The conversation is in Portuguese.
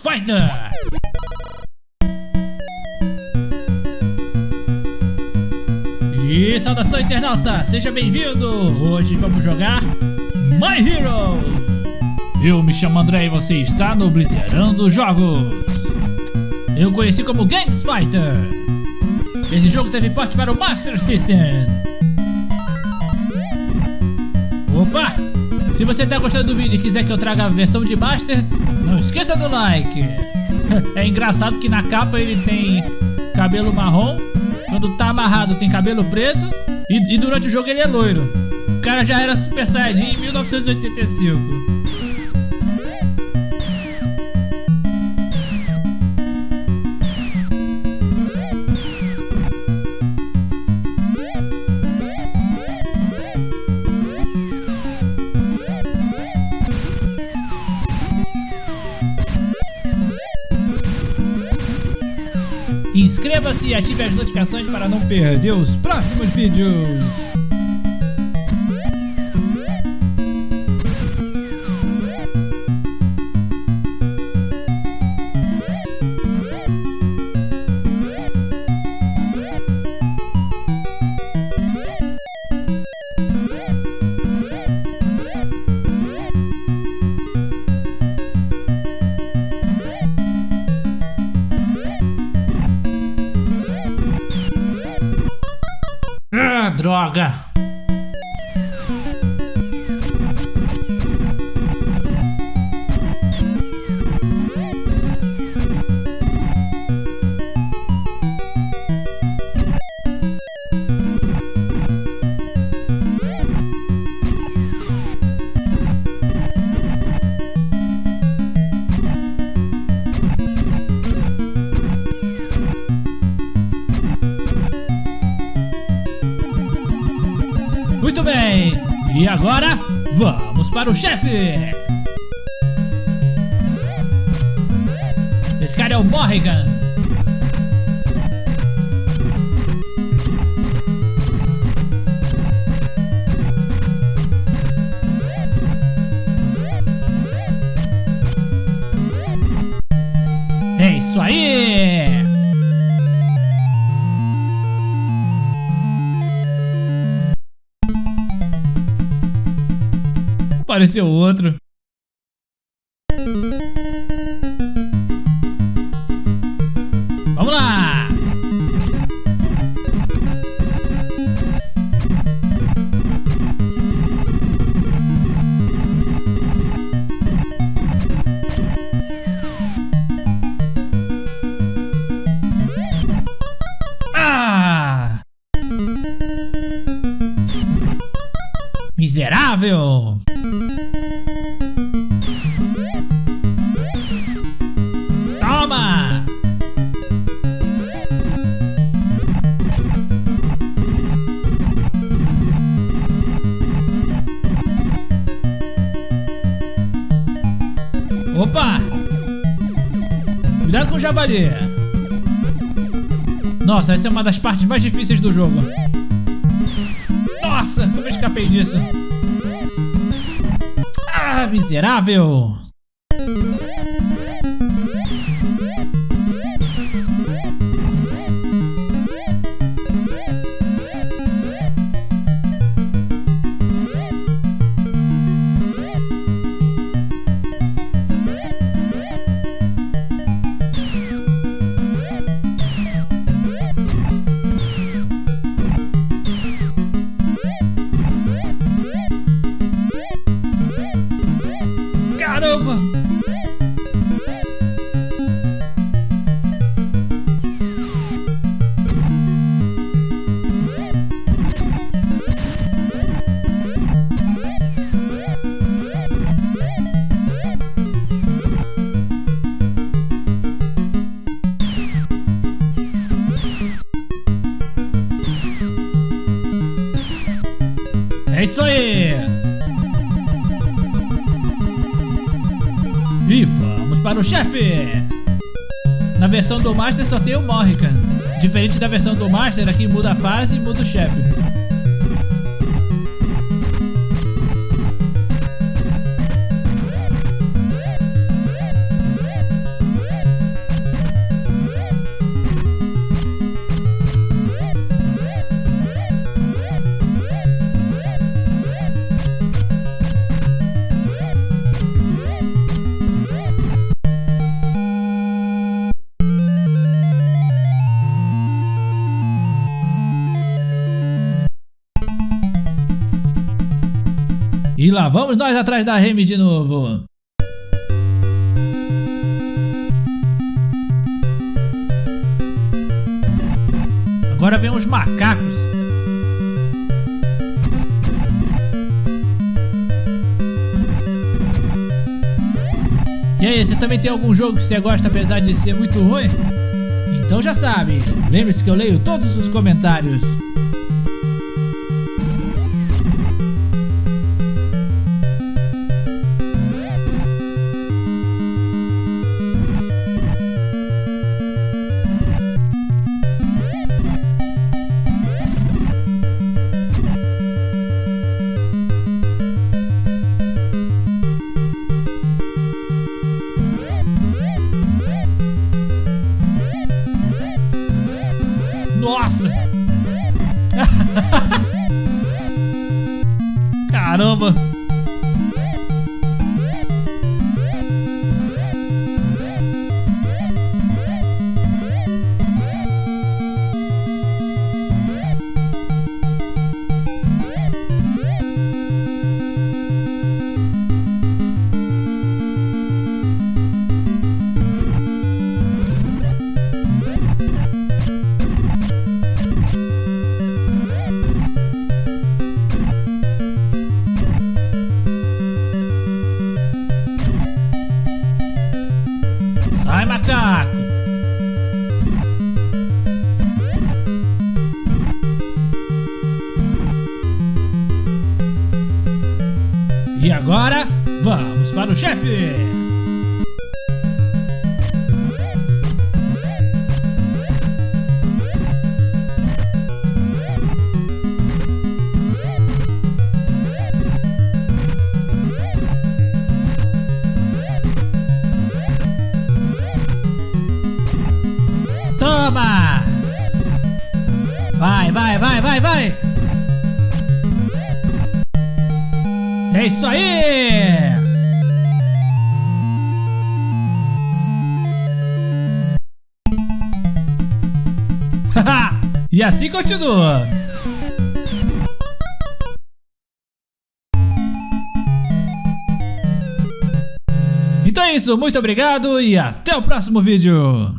Fighter! E saudação internauta, seja bem-vindo! Hoje vamos jogar My Hero! Eu me chamo André e você está no Obliterando Jogos! Eu conheci como Gangs Fighter! Esse jogo teve porte para o Master System! Opa! Se você está gostando do vídeo e quiser que eu traga a versão de Master, não esqueça do like! É engraçado que na capa ele tem cabelo marrom quando tá amarrado tem cabelo preto e, e durante o jogo ele é loiro. O cara já era Super Saiyajin em 1985. Inscreva-se e ative as notificações para não perder os próximos vídeos. Droga! Muito bem, e agora vamos para o chefe! Esse cara é o Morrigan. Apareceu outro. Vamos lá! Ah! Miserável! Opa! Cuidado com o javali. Nossa, essa é uma das partes mais difíceis do jogo. Nossa, como eu escapei disso? Ah, miserável! É isso aí! Vamos para o chefe! Na versão do Master só tem o Morrigan. Diferente da versão do Master, aqui muda a fase e muda o chefe. Lá vamos nós atrás da Remy de novo. Agora vem os macacos. E aí, você também tem algum jogo que você gosta apesar de ser muito ruim? Então já sabe, lembre-se que eu leio todos os comentários. Alma. E agora, vamos para o chefe! Toma! Vai, vai, vai, vai, vai! É isso aí! e assim continua. Então é isso, muito obrigado e até o próximo vídeo.